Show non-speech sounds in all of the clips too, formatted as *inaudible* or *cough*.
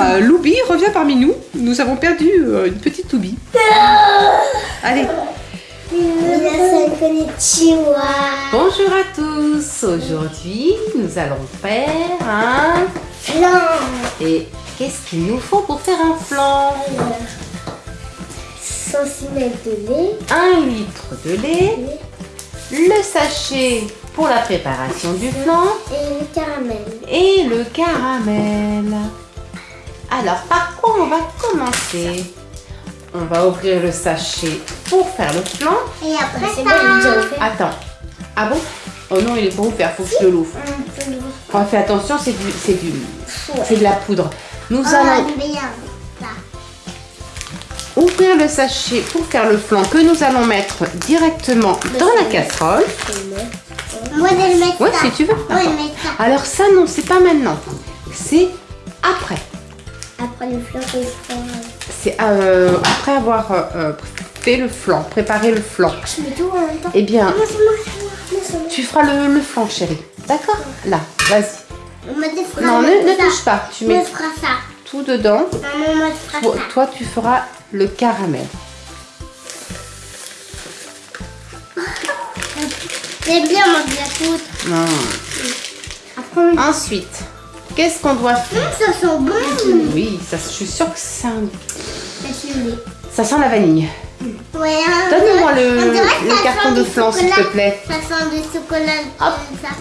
Euh, Loubi revient parmi nous. Nous avons perdu euh, une petite Loubi. Allez, bonjour à tous. Aujourd'hui, nous allons faire un... Flan. Et qu'est-ce qu'il nous faut pour faire un flan 100 ml de lait. Un litre de lait, le sachet pour la préparation du flan Et le caramel. et le caramel. Alors, par quoi on va commencer? On va ouvrir le sachet pour faire le flan. Et après c'est ça. bon, il est déjà ouvert. Attends. Ah bon? Oh non, il est pas ouvert, faut que je l'ouvre. Oh, fais attention, c'est du, c'est du, c'est de la poudre. Nous allons Oh. Là. ouvrir le sachet pour faire le flan que nous allons mettre directement dans la casserole. Moi, je vais le mettre Ouais, ça. si tu veux. Moi, je vais D'accord. le mettre ça. Alors ça, non, c'est pas maintenant. C'est après. Après le flan, le flan. C'est euh, après avoir euh, euh, fait le flan, préparé le flan. Je mets tout en même temps. Eh bien, tu feras le, le flan, chérie. D'accord Là, vas-y. Non, ne, touche pas. Tu mets ça. tout dedans. Maman, Toi, ça. toi, tu feras le caramel. *laughs* J'aime bien manger la poudre. Ensuite, qu'est-ce qu'on doit faire ça sent bon. Oui, ça, je suis sûre que ça, Ça sent ça sent la vanille. Ouais, Donne-moi on le, carton de flan, s'il te plaît. Ça sent du chocolat. Hop. comme ça.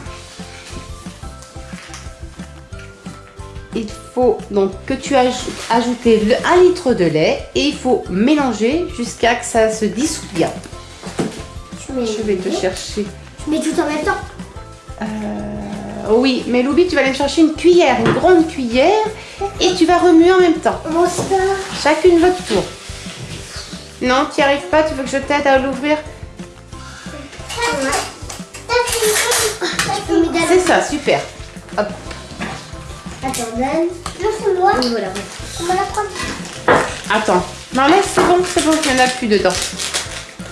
Il faut donc que tu ajoutes ajouter le 1 litre de lait et il faut mélanger jusqu'à que ça se dissout bien. Je vais te chercher. mets tout en même temps. Euh, oui, mais Loubi, tu vas aller chercher une cuillère, une grande cuillère et tu vas remuer en même temps. Mon star. Chacune votre tour. Non, tu n'y arrives pas, tu veux que je t'aide à l'ouvrir? Donner. C'est ça, super. Hop. Attends, donne. Non, c'est moi. Voilà. On va la prendre. Attends. Non, laisse, c'est bon, c'est bon, il n'y en a plus dedans.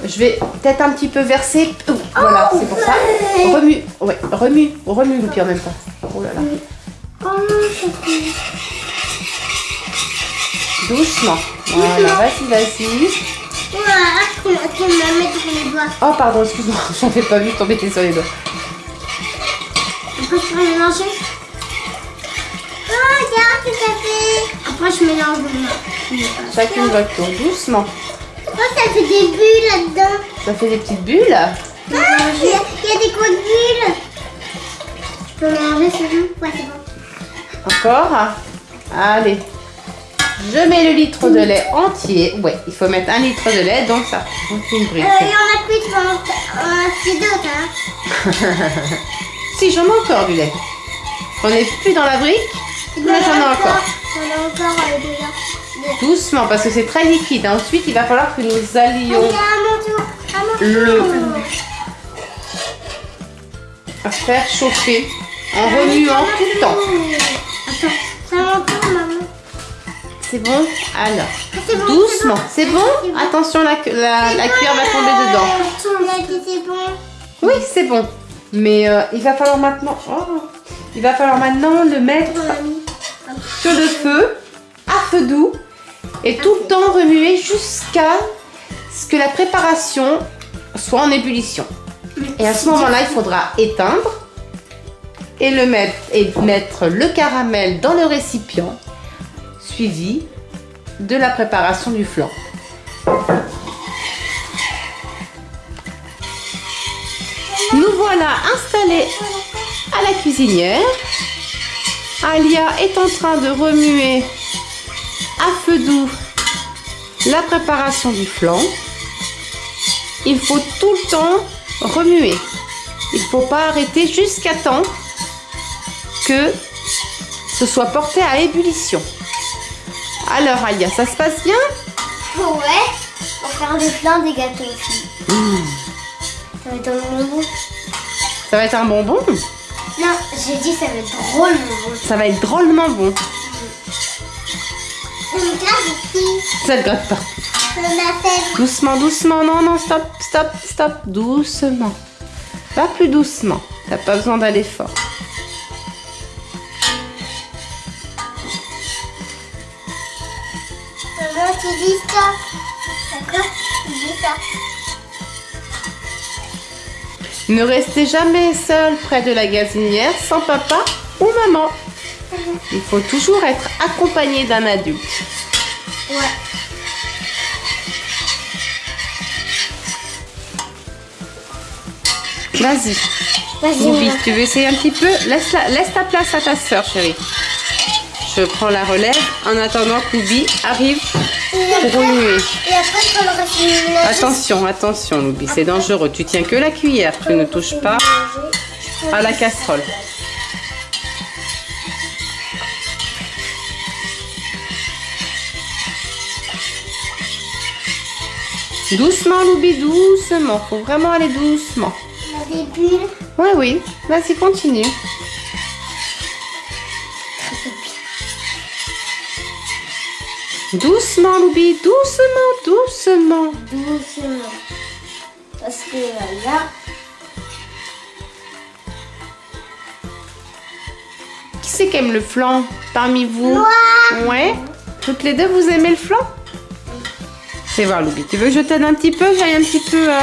Je vais peut-être un petit peu verser. Oh, voilà, c'est pour ça. Remue, ouais, remue, remue Loupi en même temps. Oh là là. Oh. Doucement. Voilà, vas-y, vas-y. Doigts. Oh, pardon, excuse-moi, *laughs* j'avais pas vu tomber sur les doigts. Après, je peux mélanger? Oh, regarde ce que ça fait. Après, je mélange. Chacune votre tour, doucement. Oh, ça fait des bulles là-dedans. Ça fait des petites bulles. Ah, il y, y a des grosses bulles. Je peux mélanger, c'est bon Ouais, c'est bon. Encore. Allez. Je mets le litre de lait entier. Ouais, il faut mettre un litre de lait, donc ça fait une Euh, brique. il y en a plus, tu vas en en acheter d'autres, hein. *laughs* Si, j'en ai encore du lait. On n'est plus dans la brique, mais j'en ai encore. J'en ai encore euh, déjà. Doucement, parce que c'est très liquide. Ensuite, il va falloir que nous allions Allez, à mon tour. À mon Le- tour. faire chauffer en remuant tout le temps. Attends, mon tour, maman. C'est bon? Alors, Ah, bon, doucement. C'est bon. Attention, la, la, la cuillère va tomber dedans. C'est bon. Oui, c'est bon. Mais euh, il va falloir maintenant... oh, il va falloir maintenant le mettre sur le feu, à feu doux, et tout le temps remuer jusqu'à ce que la préparation soit en ébullition. Et à ce moment-là, il faudra éteindre et, le mettre, et mettre le caramel dans le récipient, suivi de la préparation du flan. Nous voilà installés à la cuisinière. Alia est en train de remuer à feu doux la préparation du flan. Il faut tout le temps remuer. Il ne faut pas arrêter jusqu'à temps que ce soit porté à ébullition. Alors Alia, ça se passe bien? Ouais. On va faire des flancs, des gâteaux aussi. Ça va être un bonbon. Ça va être un bonbon? Non, j'ai dit ça va être drôlement bon. Ça va être drôlement bon. Ça me gratte ici. Ça te gratte pas. Ça m'a fait. Doucement, doucement. Non, non, stop, stop, stop. Doucement. Va plus doucement. T'as pas besoin d'aller fort. Ça. D'accord ça. Ne restez jamais seul près de la gazinière sans papa ou maman. Il faut toujours être accompagné d'un adulte. Ouais. Vas-y, Vas-y, tu veux essayer un petit peu? Laisse, la- laisse ta place à ta soeur, chérie. Je prends la relève en attendant qu'Oubi arrive pour remuer. Attention, attention, Loubi, c'est dangereux. Tu tiens que la cuillère, tu ne touches pas à la casserole. Doucement, Loubi, doucement. Faut vraiment aller doucement. Oui, oui. Vas-y, continue. Doucement, Loubi, doucement, doucement. Doucement. Parce que là, Qui c'est qui aime le flan parmi vous? Moi. Ouais Toutes les deux, vous aimez le flan? Fais voir, Loubi. Tu veux que je t'aide un petit peu? J'aille un petit peu... euh,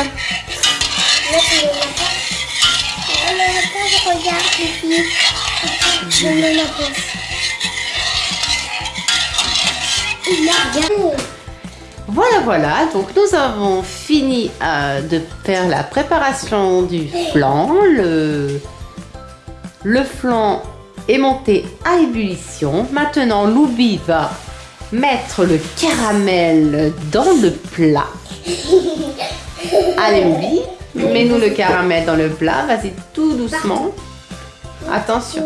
je. Je Voilà, voilà. Donc, nous avons fini euh, de faire la préparation du flan. Le, le flan est monté à ébullition. Maintenant, Loubi va mettre le caramel dans le plat. Allez, Loubi, mets-nous le caramel dans le plat. Vas-y, tout doucement. Attention.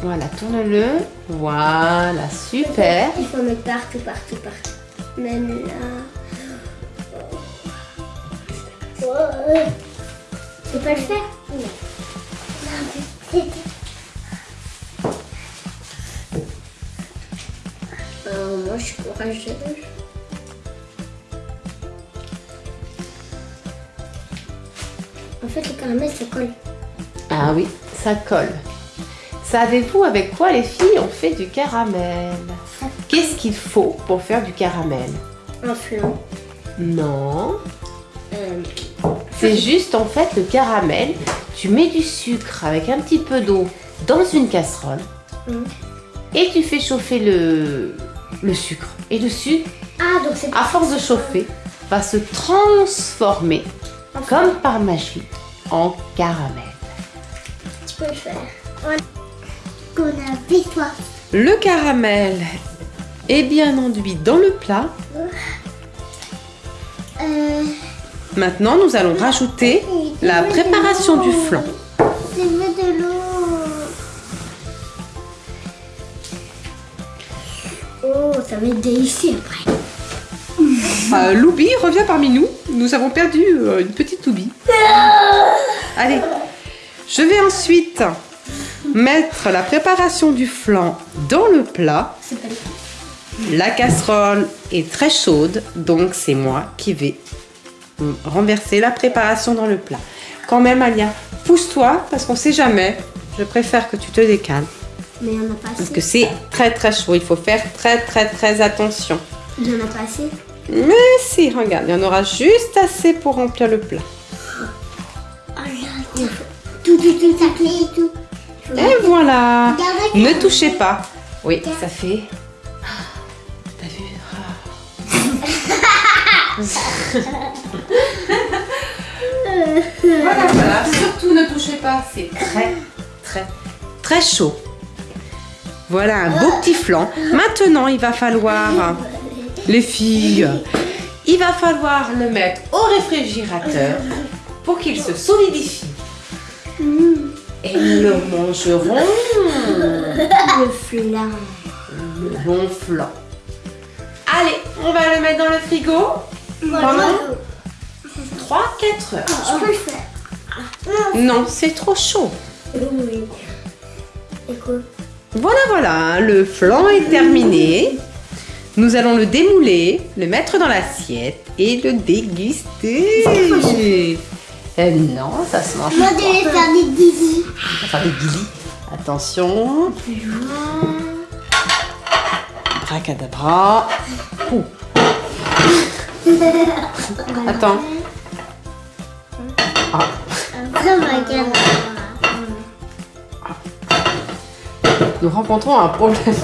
Voilà, tourne-le. Voilà, super. Il faut mettre partout, partout, partout. Même là. Ouais. Tu peux pas le faire Non. Non, mais c'est- Euh, moi, je suis courageuse. En fait, le caramel, ça colle. Ah oui, ça colle. Savez-vous avec quoi les filles ont fait du caramel? Qu'est-ce qu'il faut pour faire du caramel? Un flan. Non, Euh, c'est juste en fait le caramel. Tu mets du sucre avec un petit peu d'eau dans une casserole Mhm. et tu fais chauffer le, le sucre. Et le sucre, Ah, donc à force de chauffer, va se transformer comme par magie en caramel. tu peux le faire. Qu'on a fait toi. Le caramel est bien enduit dans le plat. Euh, Maintenant, nous allons rajouter la préparation du flan. De l'eau. Oh, ça va être délicieux après. *laughs* Euh, Loubi revient parmi nous. Nous avons perdu euh, une petite Loubi. Allez, je vais ensuite mettre la préparation du flan dans le plat. La casserole est très chaude, donc c'est moi qui vais renverser la préparation dans le plat. Quand même, Alia, pousse-toi parce qu'on sait jamais. Je préfère que tu te décales Mais il n'y en a pas parce que c'est très très chaud. Il faut faire très très très attention. Il n'y en a pas assez. Mais si, regarde, il y en aura juste assez pour remplir le plat. Oh là, tout, tout, tout, et tout. Et voilà. Ne touchez pas. Oui, ça fait. T'as vu? *laughs* Voilà, voilà. Surtout ne touchez pas. C'est très, très, très chaud. Voilà un beau petit flan. Maintenant, il va falloir, les filles, il va falloir le mettre au réfrigérateur pour qu'il se solidifie. Et nous le mangerons le flan. le bon flan. Allez, on va le mettre dans le frigo pendant 3-4 heures. Je peux le faire. Non, c'est trop chaud. Oui. Et quoi Voilà, voilà, le flan est terminé. Nous allons le démouler, le mettre dans l'assiette et le déguster. Eh non, ça se mange Moi, pas. de les faire des va faire des guilis. Attention. Abracadabra. Ouh. *laughs* Attends. Ah, nous rencontrons un problème.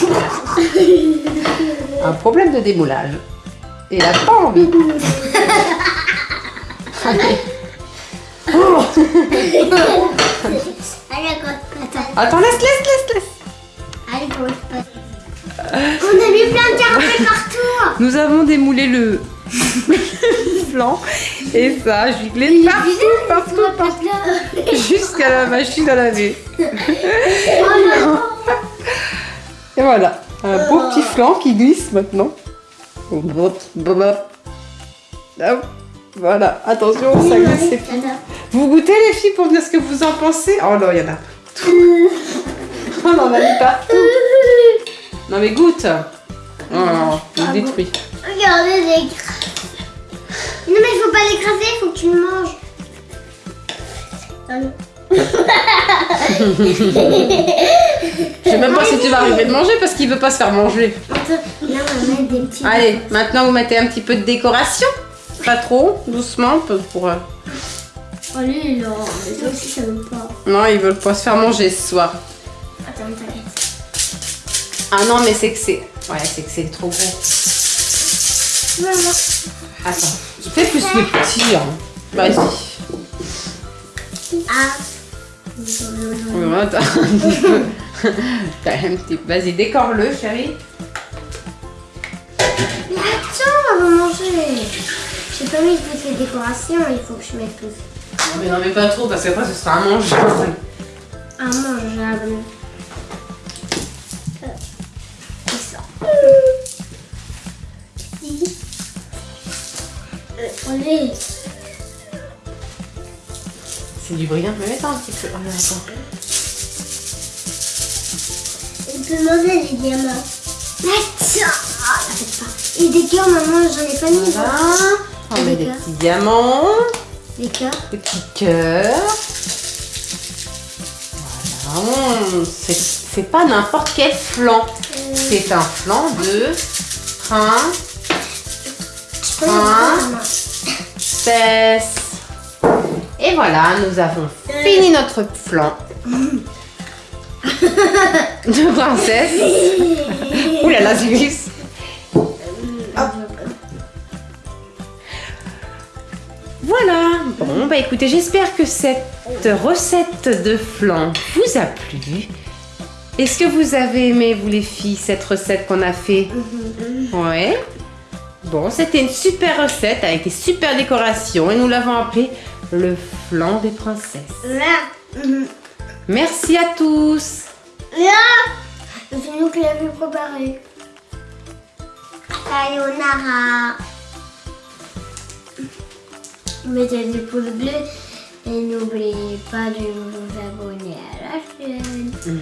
*laughs* un problème de démoulage. Et elle a pas envie. Allez. Oh. Attends. Laisse, laisse, laisse, laisse. Allez, On a mis plein de carpets partout. Nous avons démoulé le flanc et ça a giclé partout, partout, partout, jusqu'à la machine à laver. *laughs* Et voilà, un beau petit flanc qui glisse maintenant. Hop, Voilà, attention, ça glisse. c'est. Vous goûtez les filles pour me dire ce que vous en pensez? Oh non, il y en a tout. *laughs* On en a mis partout. Non mais goûte. Oh, il détruit. Regardez les Non, mais il faut pas l'écraser, il faut que tu le manges. Ah. *laughs* Je sais même pas si tu vas arriver de manger parce qu'il veut pas se faire manger. Attends, là, on va mettre des petits. Allez, maintenant vous mettez un petit peu de décoration. Pas trop, doucement pour. euh, Allez, là, mais toi aussi, ça veut pas. Non, ils veulent pas se faire manger ce soir. Attends, t'inquiète. Ah non, mais c'est que c'est. Ouais, c'est que c'est trop gros. Maman. Attends, fais plus le petit. Hein. Vas-y. Ah. Ouais, attends *laughs* un petit peu. T'as un petit peu. Vas-y, décore-le, chérie. Mais attends, on va manger. J'ai pas mis toutes les décorations, il faut que je mette tout. Mais non, mais pas trop parce qu'après ce sera un mangeable. Un mangeable. Euh, et ça. Euh, Allez. C'est du brillant, mais mets un petit peu. Oh, attends. On peut manger les diamants. Attends. Ah, t'inquiète pas. Et des cœurs, maman, j'en ai pas mis. Voilà. On met des petits diamants. Des cœurs. Des petits cœurs. Voilà. C'est pas n'importe quel flan. C'est un flan de voir, maman. princesse. Et voilà, nous avons fini notre flan *laughs* de princesse. *laughs* Ouh là là, Bon, bah écoutez, j'espère que cette recette de flan vous a plu. Est-ce que vous avez aimé, vous les filles, cette recette qu'on a fait? Ouais. Bon, c'était une super recette avec des super décorations et nous l'avons appelé le flan des princesses. Mhm. Merci à tous. Là. C'est nous qui l'avons préparé. Sayonara mettez des pouces bleus et n'oubliez pas de vous abonner à la chaîne. Mm.